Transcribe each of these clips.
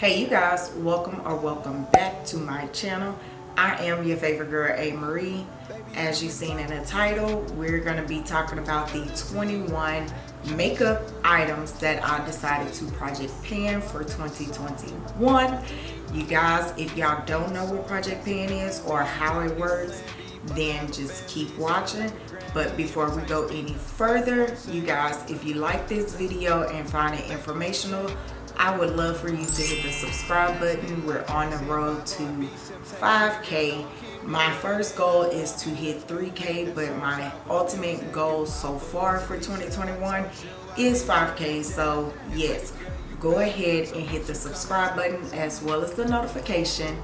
hey you guys welcome or welcome back to my channel. I am your favorite girl a marie as you've seen in the title we're going to be talking about the 21 makeup items that i decided to project pan for 2021 you guys if y'all don't know what project pan is or how it works then just keep watching. But before we go any further you guys if you like this video and find it informational I would love for you to hit the subscribe button. We're on the road to 5K. My first goal is to hit 3K, but my ultimate goal so far for 2021 is 5K. So yes, go ahead and hit the subscribe button as well as the notification.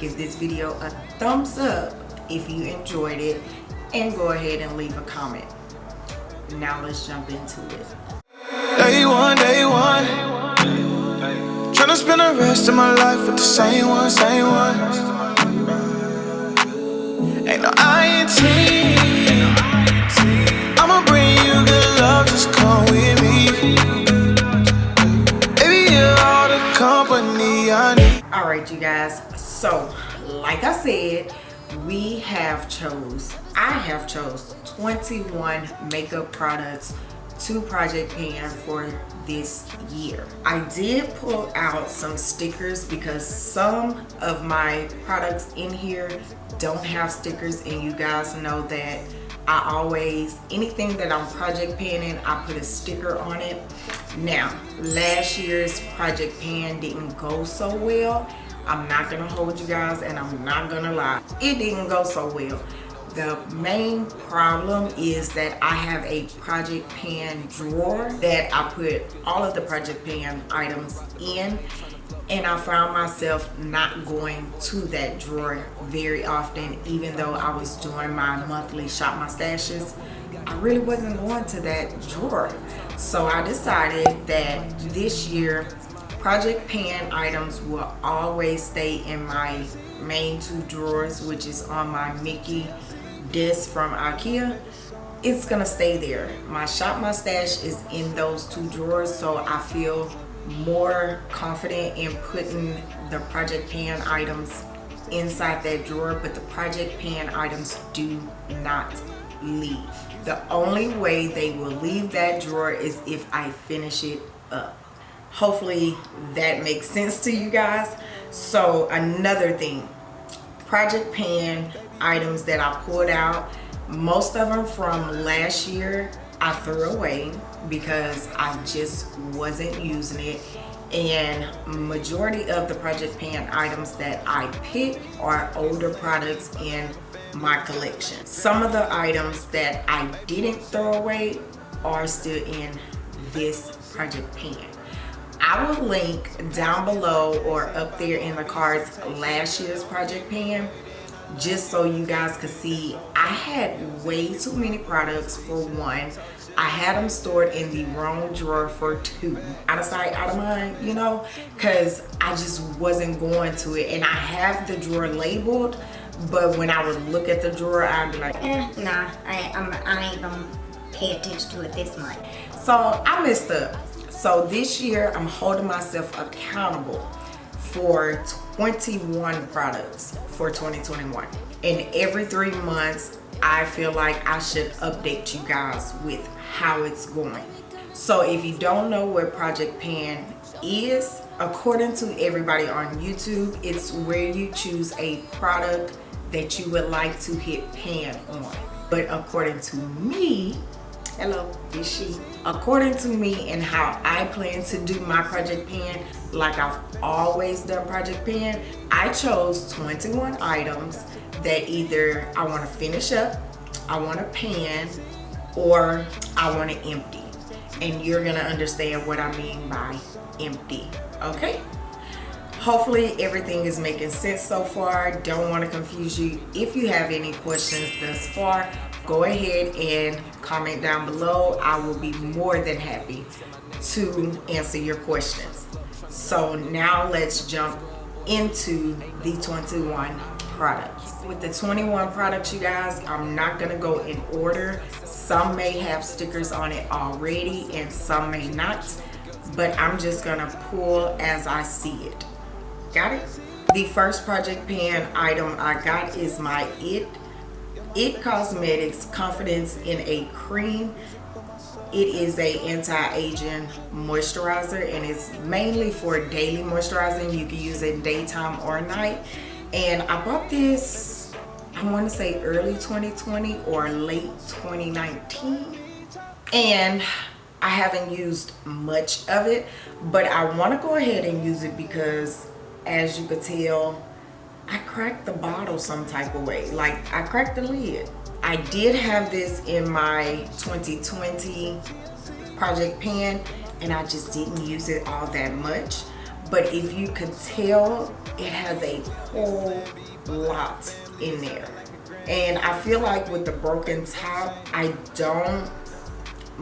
Give this video a thumbs up if you enjoyed it and go ahead and leave a comment. Now let's jump into it. Day one, day one. Tryna spend the rest of my life with the same one, same one. Ain't no. I'ma bring you good love, just come with me. Baby, you're all the company I need. Alright, you guys. So, like I said, we have chose, I have chose 21 makeup products to Project Pan for this year. I did pull out some stickers because some of my products in here don't have stickers and you guys know that I always, anything that I'm project panning, I put a sticker on it. Now, last year's project pan didn't go so well. I'm not gonna hold you guys and I'm not gonna lie. It didn't go so well the main problem is that I have a project pan drawer that I put all of the project pan items in and I found myself not going to that drawer very often even though I was doing my monthly shop my stashes I really wasn't going to that drawer. So I decided that this year project pan items will always stay in my main two drawers which is on my Mickey this from Ikea it's gonna stay there. My shop mustache is in those two drawers so I feel more confident in putting the project pan items inside that drawer but the project pan items do not leave. The only way they will leave that drawer is if I finish it up. Hopefully that makes sense to you guys. So another thing project pan items that I pulled out. Most of them from last year I threw away because I just wasn't using it and majority of the project pan items that I pick are older products in my collection. Some of the items that I didn't throw away are still in this project pan. I will link down below or up there in the cards last year's project pan just so you guys could see I had way too many products for one. I had them stored in the wrong drawer for two. Out of sight out of mind you know? Because I just wasn't going to it. And I have the drawer labeled but when I would look at the drawer I'd be like eh nah I, I'm, I ain't gonna pay attention to it this month so I messed up. So this year I'm holding myself accountable for 21 products for 2021 and every three months I feel like I should update you guys with how it's going. So if you don't know what Project Pan is according to everybody on YouTube it's where you choose a product that you would like to hit pan on. But according to me hello. is she? According to me and how i plan to do my project pan like i've always done project pan i chose 21 items that either i want to finish up i want to pan or i want to empty. And you're gonna understand what i mean by empty okay? Hopefully everything is making sense so far. Don't want to confuse you. If you have any questions thus far go ahead and comment down below. I will be more than happy to answer your questions so now let's jump into the 21 products. With the 21 products you guys i'm not gonna go in order. Some may have stickers on it already and some may not but i'm just gonna pull as i see it. Got it? The first project pan item i got is my it. It cosmetics confidence in a cream it is a anti-aging moisturizer and it's mainly for daily moisturizing. You can use it daytime or night. And i bought this i want to say early 2020 or late 2019 and i haven't used much of it but i want to go ahead and use it because as you could tell i cracked the bottle some type of way. Like i cracked the lid I did have this in my 2020 project pan and I just didn't use it all that much. But if you could tell, it has a whole lot in there. And I feel like with the broken top, I don't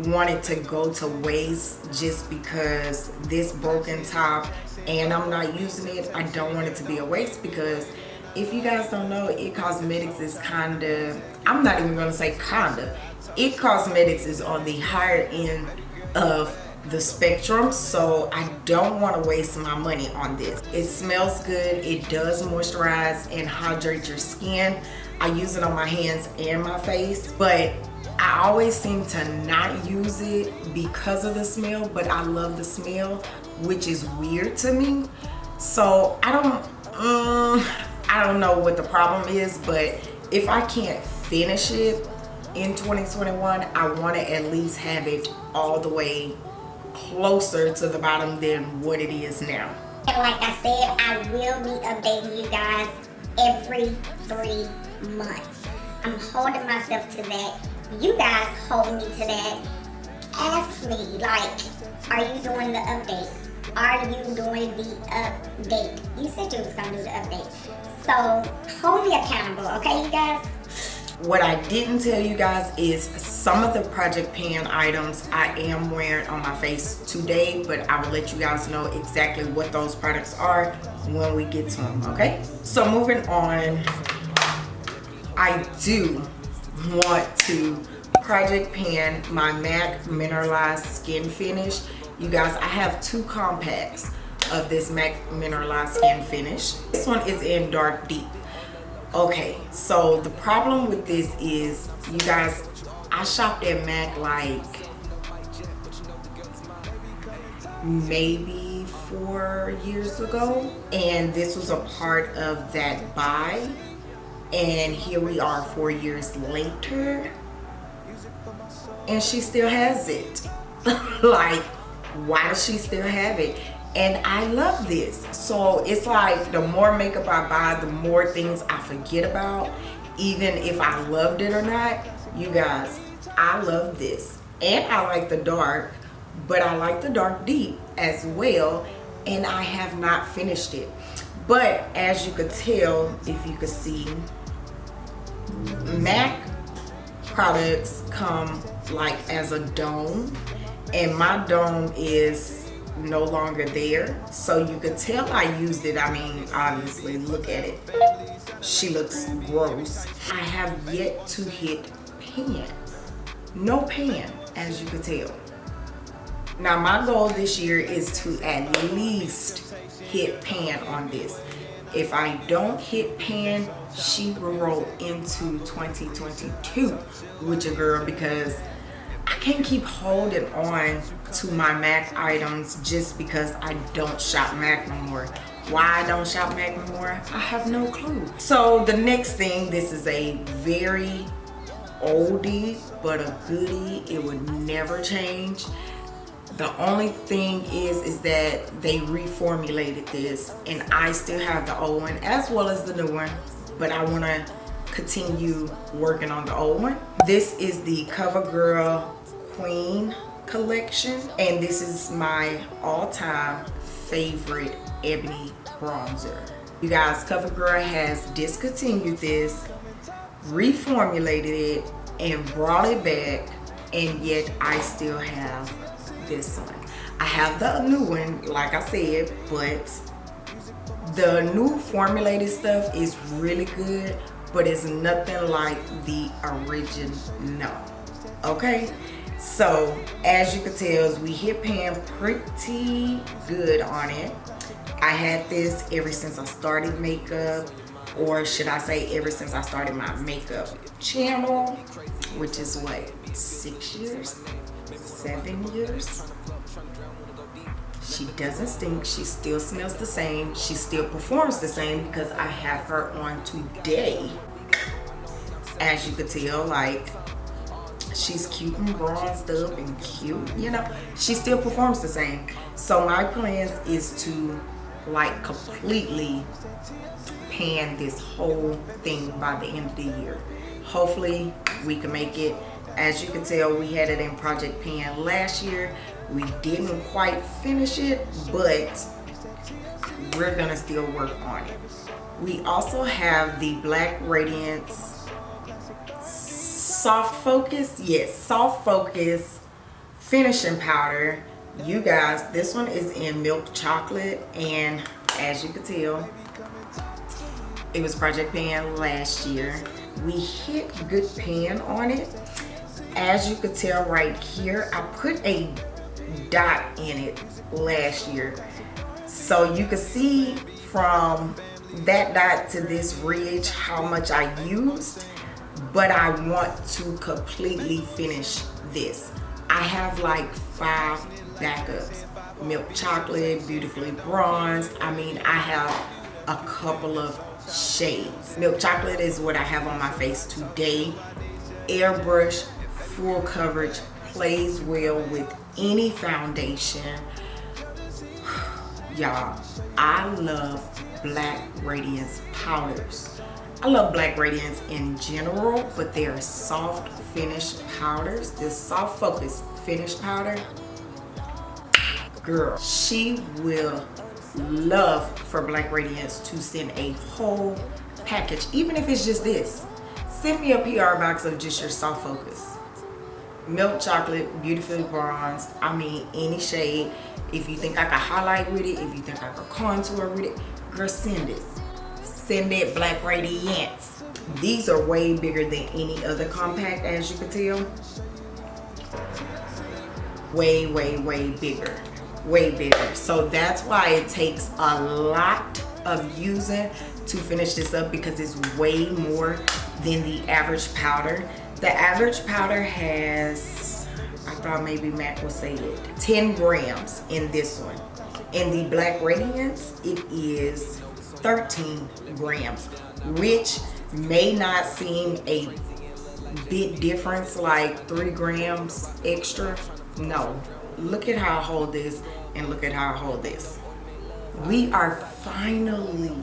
want it to go to waste just because this broken top and I'm not using it. I don't want it to be a waste because if you guys don't know it cosmetics is kind of i'm not even gonna say kinda. It cosmetics is on the higher end of the spectrum so i don't want to waste my money on this. It smells good it does moisturize and hydrate your skin. I use it on my hands and my face but i always seem to not use it because of the smell but i love the smell which is weird to me. So i don't um, I don't know what the problem is, but if I can't finish it in 2021, I want to at least have it all the way closer to the bottom than what it is now. And like I said, I will be updating you guys every three months. I'm holding myself to that. You guys hold me to that. Ask me, like, are you doing the update? Are you doing the update? You said you was gonna do the update. So hold me accountable, okay you guys? What I didn't tell you guys is some of the Project Pan items I am wearing on my face today, but I will let you guys know exactly what those products are when we get to them, okay? So moving on, I do want to Project Pan my MAC Mineralized Skin Finish. You guys, I have two compacts of this MAC Mineralized Skin Finish. This one is in Dark Deep. Okay, so the problem with this is, you guys, I shopped at MAC like maybe four years ago and this was a part of that buy and here we are four years later and she still has it like why does she still have it and I love this. So it's like the more makeup I buy the more things I forget about even if I loved it or not. You guys I love this. And I like the dark but I like the dark deep as well and I have not finished it. But as you could tell if you could see MAC products come like as a dome. And my dome is no longer there. So you could tell I used it. I mean obviously look at it. She looks gross. I have yet to hit pan no pan as you could tell. Now my goal this year is to at least hit pan on this. If I don't hit pan she will roll into 2022 with your girl because I can't keep holding on to my MAC items just because I don't shop MAC no more. Why I don't shop MAC no more, I have no clue. So the next thing, this is a very oldie but a goodie. It would never change. The only thing is, is that they reformulated this and I still have the old one as well as the new one, but I wanna continue working on the old one. This is the CoverGirl Queen collection and this is my all-time favorite ebony bronzer. You guys, CoverGirl has discontinued this, reformulated it, and brought it back and yet I still have this one. I have the new one, like I said, but the new formulated stuff is really good, but it's nothing like the original, No. okay? So as you can tell, we hit pan pretty good on it. I had this ever since I started makeup or should I say ever since I started my makeup channel which is what six years seven years she doesn't stink. She still smells the same. She still performs the same because I have her on today. As you could tell like she's cute and bronzed up and cute you know? She still performs the same. So my plans is to like completely pan this whole thing by the end of the year. Hopefully we can make it. As you can tell we had it in project pan last year we didn't quite finish it but we're gonna still work on it. We also have the black radiance soft focus. Yes soft focus finishing powder. You guys this one is in milk chocolate and as you can tell it was project pan last year. We hit good pan on it. As you could tell right here i put a dot in it last year. So you can see from that dot to this ridge how much i used but i want to completely finish this. I have like five backups. Milk chocolate beautifully bronzed. I mean i have a couple of shades. Milk chocolate is what i have on my face today. Airbrush full coverage plays well with any foundation. Y'all i love black radiance powders. I love black radiance in general but they are soft finish powders. This soft focus finish powder girl she will love for black radiance to send a whole package even if it's just this. Send me a pr box of just your soft focus milk chocolate beautifully bronzed i mean any shade. If you think i can highlight with it if you think i can contour with it girl send it. Send it black radiance. These are way bigger than any other compact as you can tell. Way way way bigger. Way bigger. So that's why it takes a lot of using to finish this up because it's way more than the average powder the average powder has i thought maybe mac will say it 10 grams in this one. In the black radiance it is 13 grams which may not seem a big difference like three grams extra. No. Look at how I hold this and look at how I hold this. We are finally,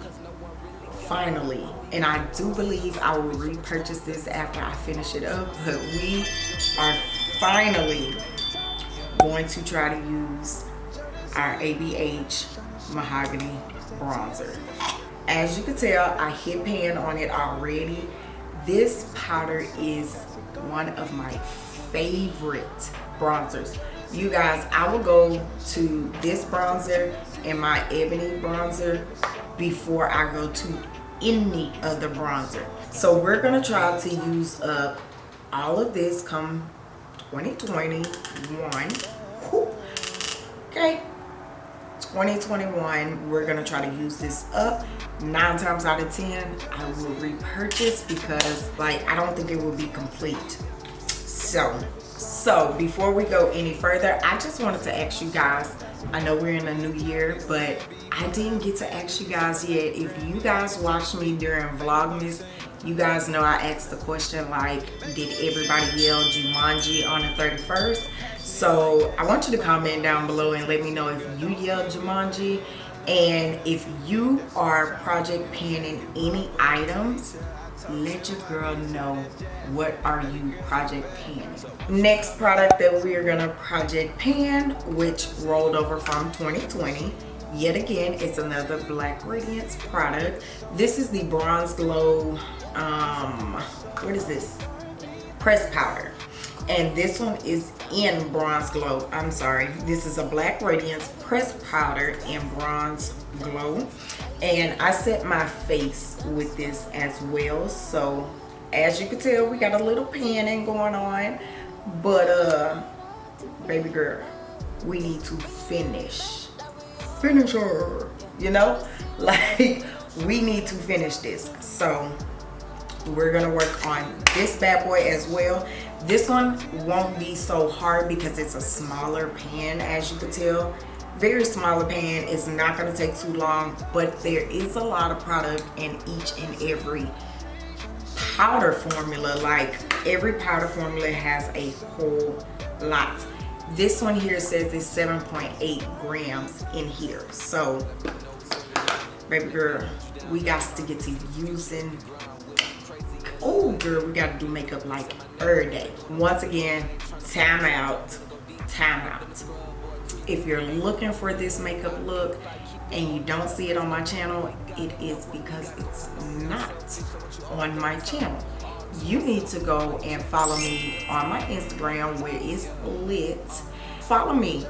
finally, and I do believe I will repurchase this after I finish it up, but we are finally going to try to use our ABH Mahogany Bronzer. As you can tell, I hit pan on it already. This powder is one of my favorite bronzers you guys i will go to this bronzer and my ebony bronzer before i go to any other bronzer. So we're gonna try to use up all of this come 2021 okay. 2021 we're gonna try to use this up. Nine times out of ten i will repurchase because like i don't think it will be complete. So so before we go any further i just wanted to ask you guys i know we're in a new year but i didn't get to ask you guys yet. If you guys watched me during vlogmas you guys know i asked the question like did everybody yell jumanji on the 31st so i want you to comment down below and let me know if you yelled jumanji. And if you are project panning any items let your girl know what are you project panning. Next product that we are gonna project pan which rolled over from 2020 yet again it's another black radiance product. This is the bronze glow um what is this? Press powder. And this one is in bronze glow. I'm sorry. This is a black radiance press powder in bronze glow and I set my face with this as well so as you can tell we got a little panning going on but uh baby girl we need to finish finish her you know? Like, we need to finish this. So, we're gonna work on this bad boy as well. This one won't be so hard because it's a smaller pan, as you can tell. Very smaller pan, it's not gonna take too long, but there is a lot of product in each and every powder formula. Like, every powder formula has a whole lot. This one here says it's 7.8 grams in here. So baby girl we got to get to using oh girl we got to do makeup like every day. Once again time out time out if you're looking for this makeup look and you don't see it on my channel it is because it's not on my channel you need to go and follow me on my Instagram where it's lit. Follow me.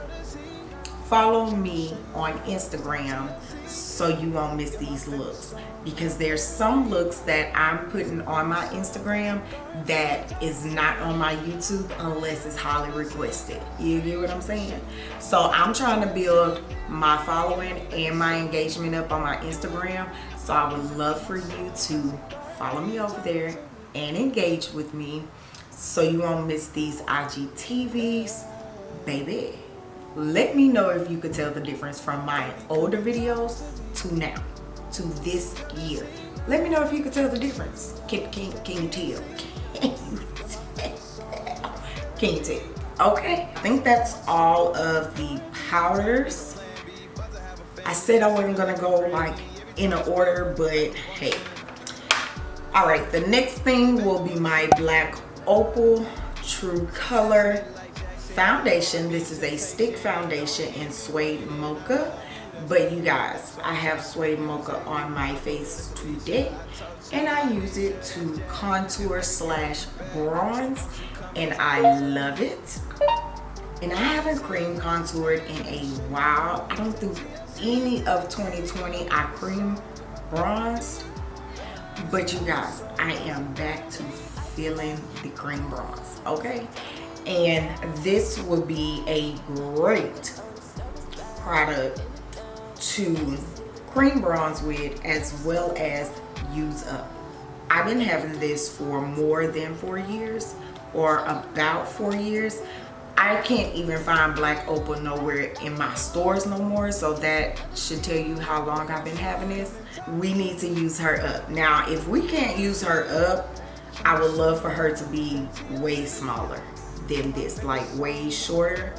Follow me on Instagram so you won't miss these looks because there's some looks that I'm putting on my Instagram that is not on my YouTube unless it's highly requested. You get what I'm saying? So I'm trying to build my following and my engagement up on my Instagram. So I would love for you to follow me over there and engage with me so you won't miss these IGTVs. Baby, let me know if you could tell the difference from my older videos to now, to this year. Let me know if you could tell the difference. Can, can, can you tell? Can you tell? Can you tell? Okay, I think that's all of the powders. I said I wasn't gonna go like in an order, but hey, all right the next thing will be my black opal true color foundation. This is a stick foundation in suede mocha. But you guys i have suede mocha on my face today. And i use it to contour slash bronze. And i love it. And i haven't cream contoured in a while. I don't think any of 2020 i cream bronzed but you guys i am back to feeling the cream bronze. Okay and this would be a great product to cream bronze with as well as use up. I've been having this for more than four years or about four years. I can't even find black opal nowhere in my stores no more so that should tell you how long I've been having this. We need to use her up. Now if we can't use her up I would love for her to be way smaller than this like way shorter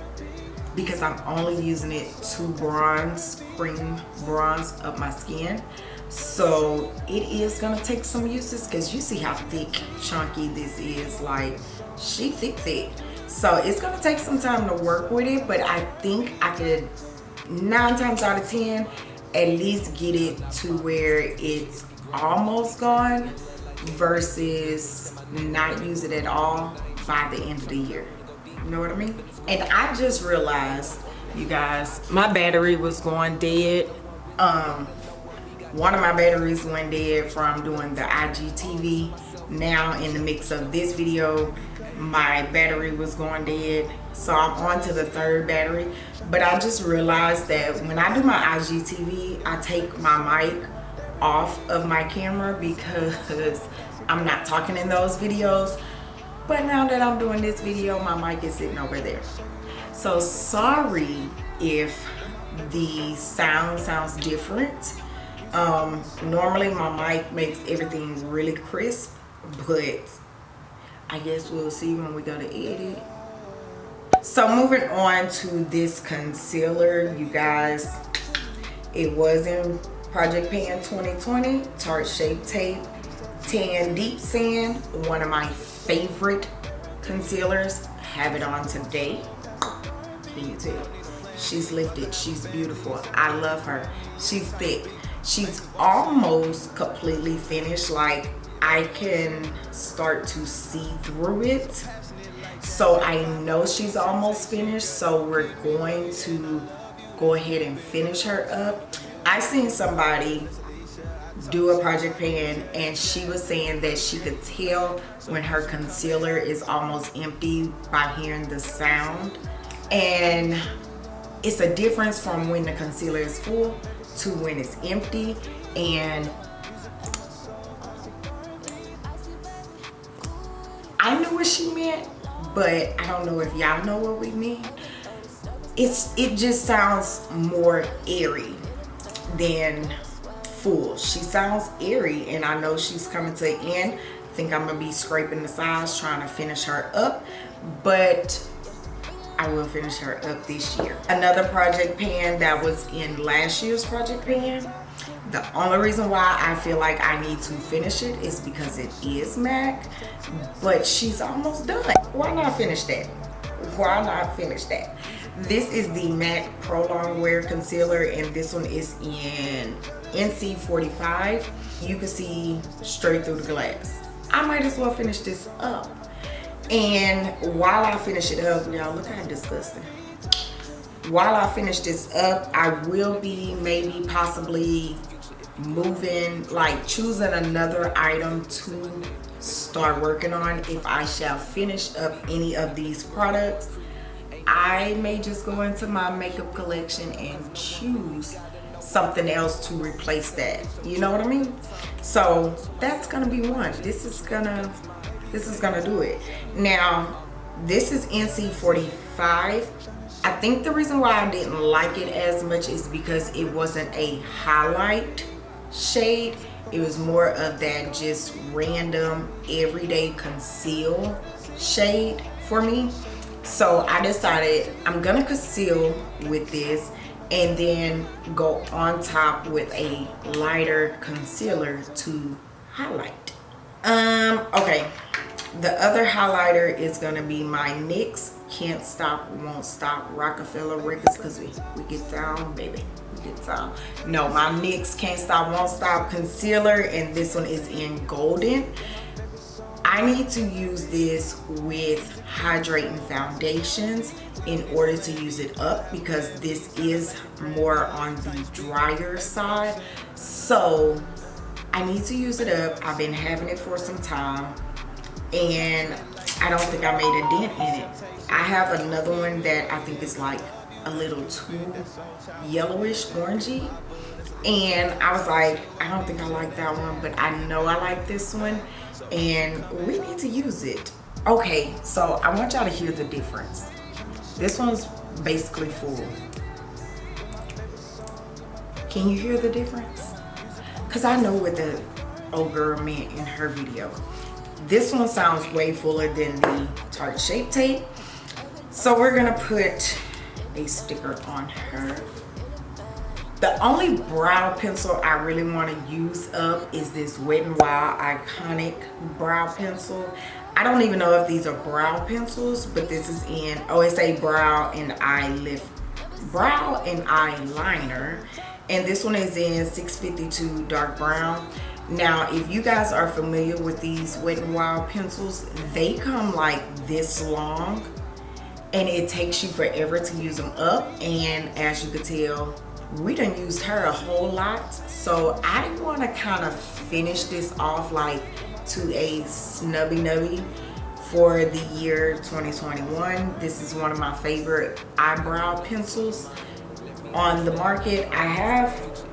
because I'm only using it to bronze cream bronze up my skin. So it is gonna take some uses because you see how thick chunky this is like she thick thick. So it's gonna take some time to work with it but i think i could nine times out of ten at least get it to where it's almost gone versus not use it at all by the end of the year. You know what i mean? And i just realized you guys my battery was going dead. Um one of my batteries went dead from doing the igtv now in the mix of this video my battery was going dead. So i'm on to the third battery. But i just realized that when i do my igtv i take my mic off of my camera because i'm not talking in those videos but now that i'm doing this video my mic is sitting over there so sorry if the sound sounds different um normally my mic makes everything really crisp but I guess we'll see when we go to edit. So moving on to this concealer, you guys, it was in Project Pan 2020, Tarte Shape Tape, Tan Deep Sand, one of my favorite concealers. Have it on today. Can you tell? She's lifted, she's beautiful. I love her. She's thick. She's almost completely finished. Like I can start to see through it. So I know she's almost finished. So we're going to go ahead and finish her up. I seen somebody do a project pan and she was saying that she could tell when her concealer is almost empty by hearing the sound. And it's a difference from when the concealer is full to when it's empty. And I knew what she meant but I don't know if y'all know what we mean. It's it just sounds more airy than full she sounds airy and I know she's coming to an end I think I'm gonna be scraping the sides trying to finish her up but I will finish her up this year. Another project pan that was in last year's project pan. The only reason why I feel like I need to finish it is because it is MAC, but she's almost done. Why not finish that? Why not finish that? This is the MAC Pro Longwear Concealer and this one is in NC45. You can see straight through the glass. I might as well finish this up and while I finish it up, y'all look how disgusting. While I finish this up, I will be maybe possibly moving, like choosing another item to start working on if I shall finish up any of these products. I may just go into my makeup collection and choose something else to replace that. You know what I mean? So that's gonna be one. This is gonna this is gonna do it now this is nc 45 i think the reason why i didn't like it as much is because it wasn't a highlight shade it was more of that just random everyday conceal shade for me so i decided i'm gonna conceal with this and then go on top with a lighter concealer to highlight um okay the other highlighter is to be my NYX Can't Stop, Won't Stop Roc-A-Fella Records because we, we get down, baby. We get down. No, my NYX Can't Stop, Won't Stop Concealer and this one is in Golden. I need to use this with hydrating foundations in order to use it up because this is more on the drier side. So I need to use it up. I've been having it for some time and I don't think I made a dent in it. I have another one that I think is like a little too yellowish orangey and I was like I don't think I like that one but I know I like this one and we need to use it. Okay so I want y'all to hear the difference. This one's basically full. Can you hear the difference? Because I know what the old girl meant in her video. This one sounds way fuller than the Tarte Shape Tape. So we're gonna put a sticker on her. The only brow pencil I really want to use up is this Wet n Wild Iconic Brow Pencil. I don't even know if these are brow pencils, but this is in, OSA brow and eye lift, brow and eyeliner. And this one is in 652 dark brown now if you guys are familiar with these wet n wild pencils they come like this long and it takes you forever to use them up and as you could tell we done used her a whole lot. So i want to kind of finish this off like to a snubby nubby for the year 2021 this is one of my favorite eyebrow pencils on the market. I have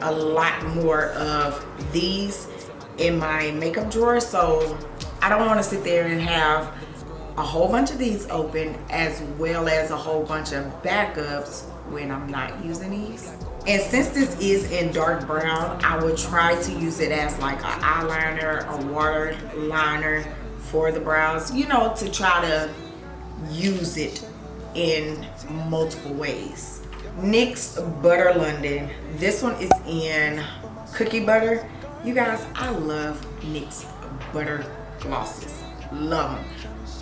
a lot more of these in my makeup drawer so I don't want to sit there and have a whole bunch of these open as well as a whole bunch of backups when I'm not using these and since this is in dark brown I would try to use it as like an eyeliner a water liner for the brows you know to try to use it in multiple ways NYX Butter London. This one is in cookie butter. You guys, I love NYX butter glosses. Love them.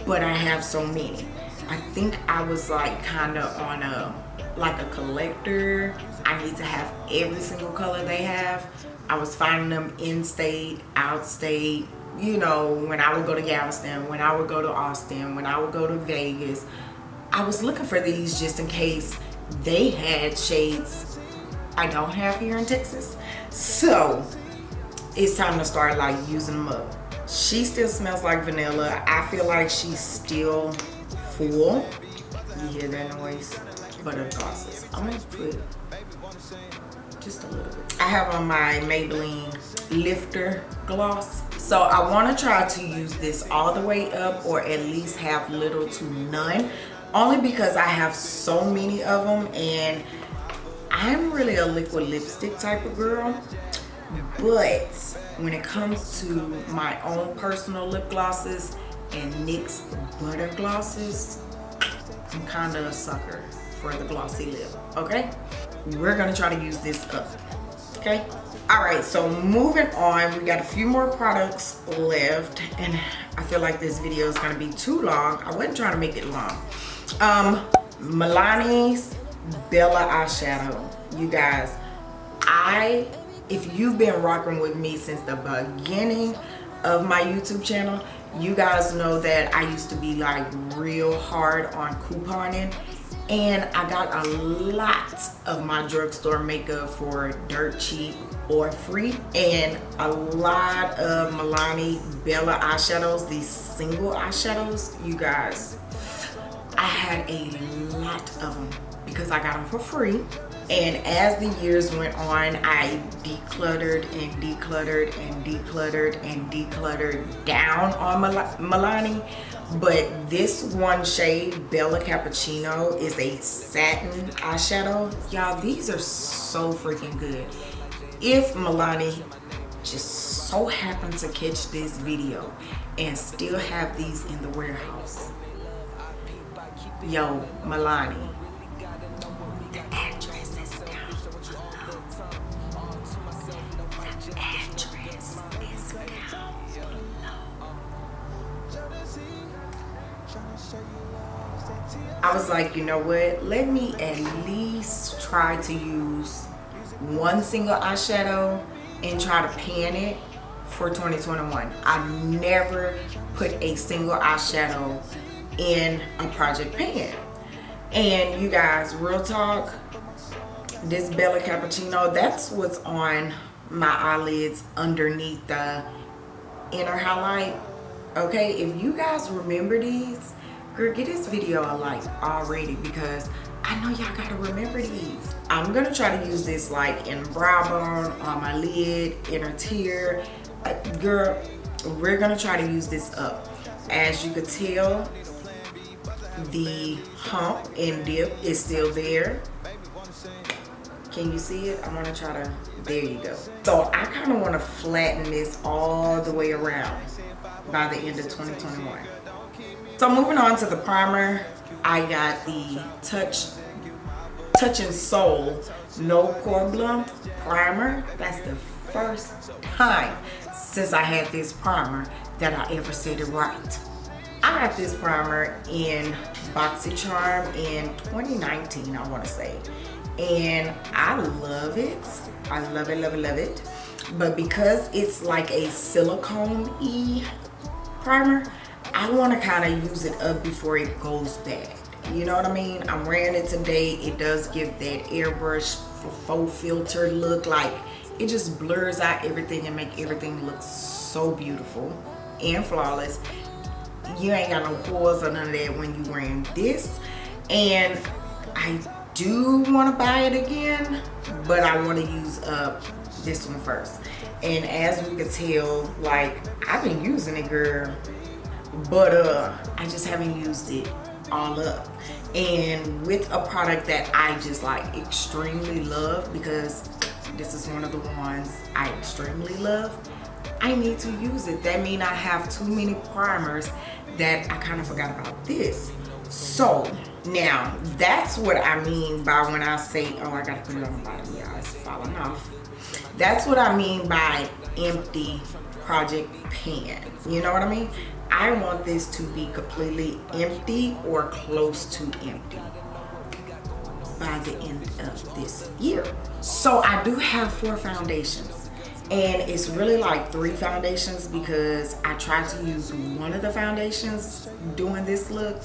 But I have so many. I think I was like kind of on a, like a collector. I need to have every single color they have. I was finding them in state, out state, you know, when I would go to Galveston, when I would go to Austin, when I would go to Vegas. I was looking for these just in case they had shades I don't have here in Texas. So it's time to start like using them up. She still smells like vanilla. I feel like she's still full. You hear that noise? But her glosses. I'm gonna put just a little bit. I have on my Maybelline Lifter Gloss. So I want to try to use this all the way up or at least have little to none. Only because I have so many of them and I'm really a liquid lipstick type of girl. But when it comes to my own personal lip glosses and NYX butter glosses, I'm kind of a sucker for the glossy lip, okay? We're gonna try to use this up, okay? All right, so moving on, we got a few more products left and I feel like this video is gonna be too long. I wasn't trying to make it long. Um, Milani's Bella eyeshadow. You guys, I, if you've been rocking with me since the beginning of my YouTube channel, you guys know that I used to be like real hard on couponing and I got a lot of my drugstore makeup for dirt cheap or free. And a lot of Milani Bella eyeshadows these single eyeshadows you guys. I had a lot of them because I got them for free. And as the years went on I decluttered and decluttered and decluttered and decluttered down on Mil Milani but this one shade Bella Cappuccino is a satin eyeshadow. Y'all these are so freaking good. If Milani just so happened to catch this video and still have these in the warehouse. Yo Milani I was like, you know what? Let me at least try to use one single eyeshadow and try to pan it for 2021. I never put a single eyeshadow in a project pan. And you guys, real talk, this Bella Cappuccino, that's what's on my eyelids underneath the inner highlight. Okay, if you guys remember these, girl get this video a like already because I know y'all gotta remember these. I'm gonna try to use this like in brow bone, on my lid, inner tear. Girl, we're gonna try to use this up. As you could tell, the hump and dip is still there. Can you see it? I'm gonna try to, there you go. So I kinda wanna flatten this all the way around by the end of 2021. So moving on to the primer, I got the Touch Touch in Sol No Poreblem Primer. That's the first time since I had this primer that I ever said it right. I got this primer in BoxyCharm in 2019, I want to say. And I love it. I love it, love it, love it. But because it's like a silicone-y primer, I want to kind of use it up before it goes bad. You know what I mean? I'm wearing it today. It does give that airbrush faux filter look like it just blurs out everything and make everything look so beautiful and flawless. You ain't got no pores or none of that when you wearing this. And I do want to buy it again, but I want to use up this one first. And as we can tell, like I've been using it, girl. But uh i just haven't used it all up. And with a product that i just like extremely love because this is one of the ones i extremely love i need to use it. That mean i have too many primers that i kind of forgot about this. So now that's what i mean by when i say oh i gotta put it on the bottom yeah it's falling off. That's what i mean by empty project pan. You know what i mean? I want this to be completely empty or close to empty by the end of this year. So I do have four foundations and it's really like three foundations because I tried to use one of the foundations doing this look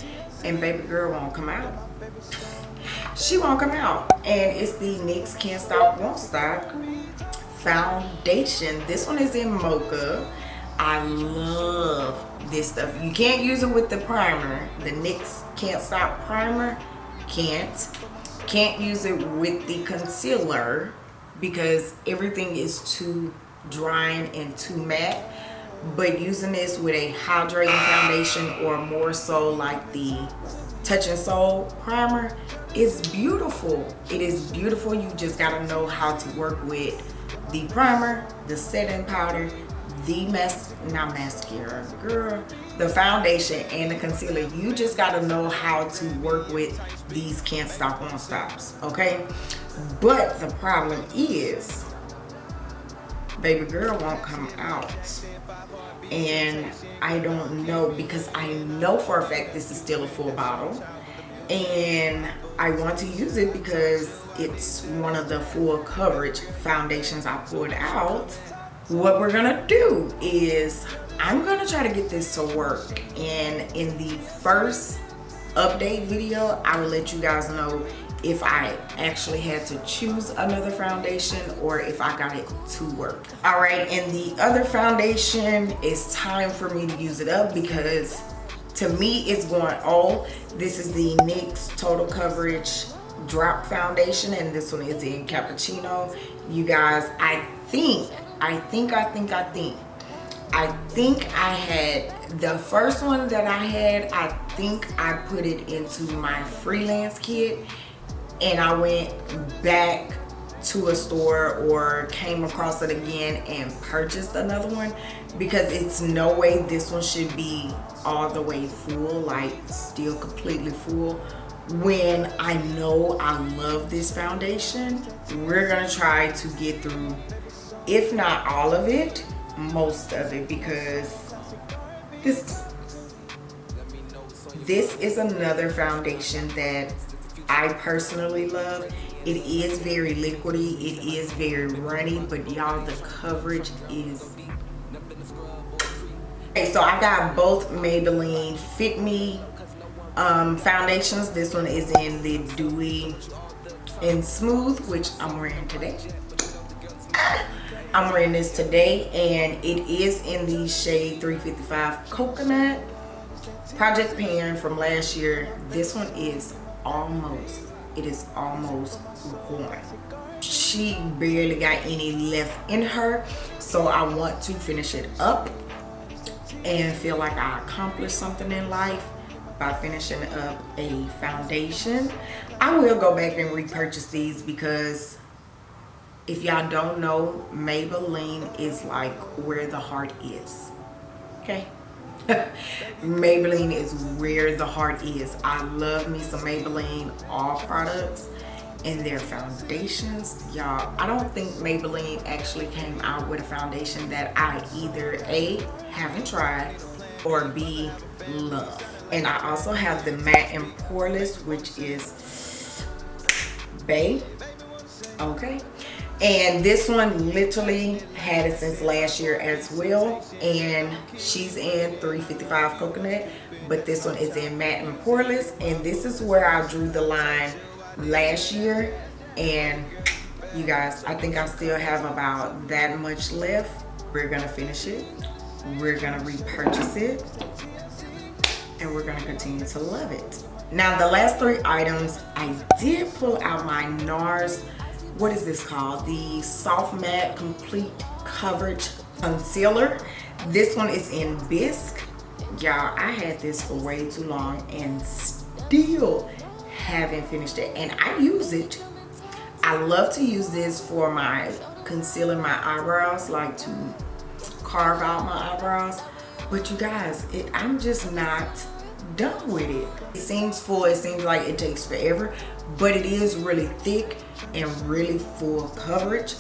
and baby girl won't come out. She won't come out and it's the NYX Can't Stop Won't Stop foundation. This one is in mocha. I love this stuff. You can't use it with the primer. The NYX Can't Stop Primer. Can't. Can't use it with the concealer. because everything is too drying and too matte but using this with a hydrating foundation or more so like the Touch in Sol primer is beautiful. It is beautiful. You just got to know how to work with the primer the setting powder the mess not mascara girl the foundation and the concealer. You just got to know how to work with these can't stop won't stops okay? But the problem is baby girl won't come out. And I don't know because I know for a fact this is still a full bottle. And I want to use it because it's one of the full coverage foundations I pulled out. What we're gonna do is I'm gonna try to get this to work. And in the first update video I will let you guys know if I actually had to choose another foundation or if I got it to work. All right, and the other foundation, it's time for me to use it up because to me it's going all. This is the NYX Total Coverage Drop Foundation and this one is in Cappuccino. You guys, I think, I think, I think, I think I think I had the first one that I had I think I put it into my freelance kit and I went back to a store or came across it again and purchased another one because it's no way this one should be all the way full like still completely full. When I know I love this foundation we're gonna try to get through if not all of it most of it because this this is another foundation that I personally love. It is very liquidy. It is very runny, but y'all, the coverage is... Okay, so I got both Maybelline Fit Me um, foundations. This one is in the Dewy and Smooth, which I'm wearing today. I'm wearing this today, and it is in the shade 355 Coconut. Project Pan from last year. This one is almost it is almost gone. She barely got any left in her so i want to finish it up and feel like i accomplished something in life by finishing up a foundation. I will go back and repurchase these because if y'all don't know maybelline is like where the heart is. Okay Maybelline is where the heart is. I love me some Maybelline all products and their foundations. Y'all, I don't think Maybelline actually came out with a foundation that I either A, haven't tried or B, love. And I also have the matte and poreless, which is Bay. Okay and this one literally had it since last year as well. And she's in 355 coconut but this one is in matte and poreless. And this is where I drew the line last year. And you guys I think I still have about that much left. We're gonna finish it. We're gonna repurchase it. And we're gonna continue to love it. Now the last three items I did pull out my NARS what is this called? The Soft Matte Complete Coverage Concealer. This one is in Bisque. Y'all, I had this for way too long and still haven't finished it. And I use it. I love to use this for my concealing my eyebrows, like to carve out my eyebrows. But you guys, it, I'm just not done with it. It seems full, it seems like it takes forever, but it is really thick and really full coverage.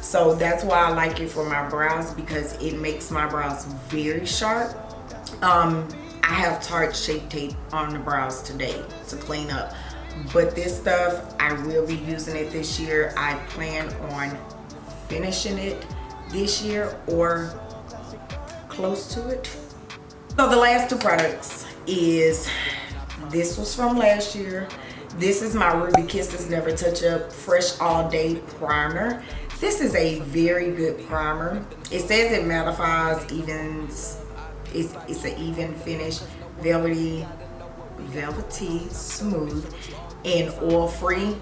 So that's why I like it for my brows because it makes my brows very sharp. Um, I have Tarte Shape Tape on the brows today to clean up. But this stuff I will be using it this year. I plan on finishing it this year or close to it. So the last two products is this was from last year this is my Ruby Kisses Never Touch Up Fresh All Day Primer. This is a very good primer. It says it mattifies, evens, it's, it's an even finish, velvety, velvety, smooth, and oil free.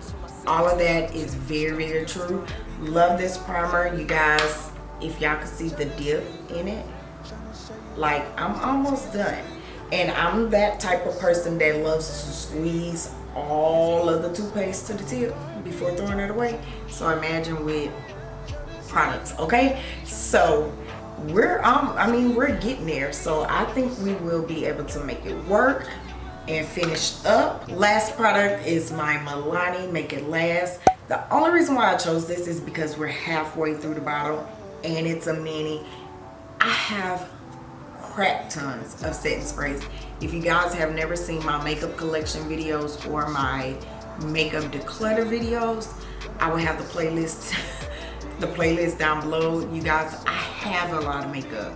All of that is very, very true. love this primer you guys if y'all can see the dip in it like i'm almost done and i'm that type of person that loves to squeeze all of the toothpaste to the tip before throwing it away. So imagine with products okay? So we're um i mean we're getting there. So i think we will be able to make it work and finish up. Last product is my milani make it last. The only reason why i chose this is because we're halfway through the bottle and it's a mini. I have crap tons of setting sprays. If you guys have never seen my makeup collection videos or my makeup declutter videos i will have the playlist the playlist down below. You guys i have a lot of makeup.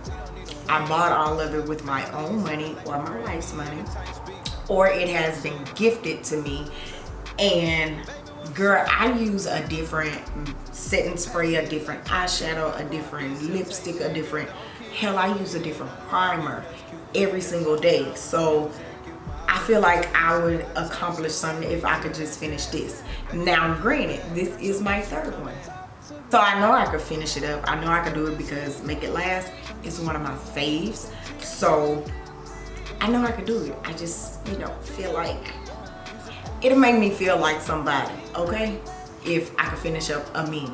I bought all of it with my own money or my wife's money or it has been gifted to me. And girl i use a different setting spray a different eyeshadow a different lipstick a different hell i use a different primer every single day so I feel like I would accomplish something if I could just finish this. Now, granted, this is my third one. So I know I could finish it up. I know I could do it because Make It Last is one of my faves. So I know I could do it. I just, you know, feel like it'll make me feel like somebody, okay? If I could finish up a mini.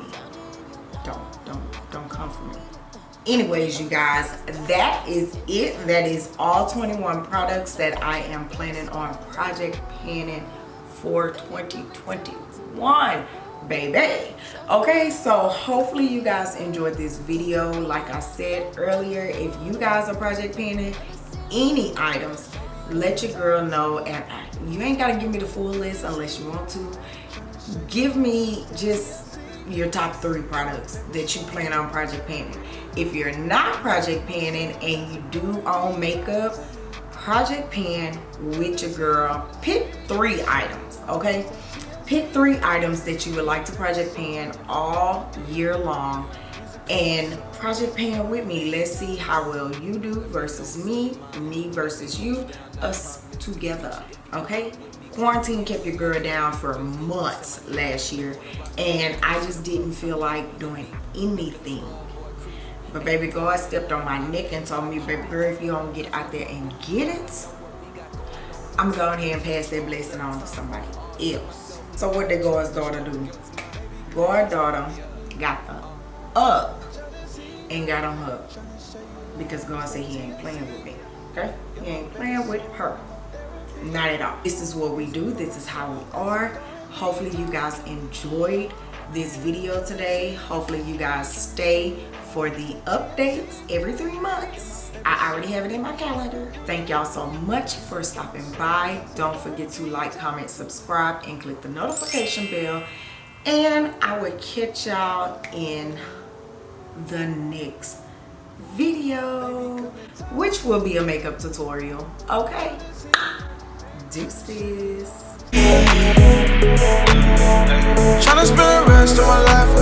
Anyways you guys that is it. That is all 21 products that i am planning on project panning for 2021 baby. Okay so hopefully you guys enjoyed this video. Like i said earlier if you guys are project panning any items let your girl know. And you ain't gotta give me the full list unless you want to. Give me just your top three products that you plan on project panning if you're not project panning and you do own makeup project pan with your girl. Pick three items okay? Pick three items that you would like to project pan all year long and project pan with me. Let's see how well you do versus me me versus you us together okay? Quarantine kept your girl down for months last year and I just didn't feel like doing anything but baby God stepped on my neck and told me baby girl if you don't get out there and get it I'm going ahead and pass that blessing on to somebody else. So what did God's daughter do? God's daughter got up and got on her because God said he ain't playing with me okay? He ain't playing with her. Not at all. This is what we do. This is how we are. Hopefully you guys enjoyed this video today. Hopefully you guys stay for the updates every three months I already have it in my calendar. Thank y'all so much for stopping by. Don't forget to like, comment, subscribe, and click the notification bell. And I will catch y'all in the next video, which will be a makeup tutorial. Okay? Deuces. Tryna spend the rest of my life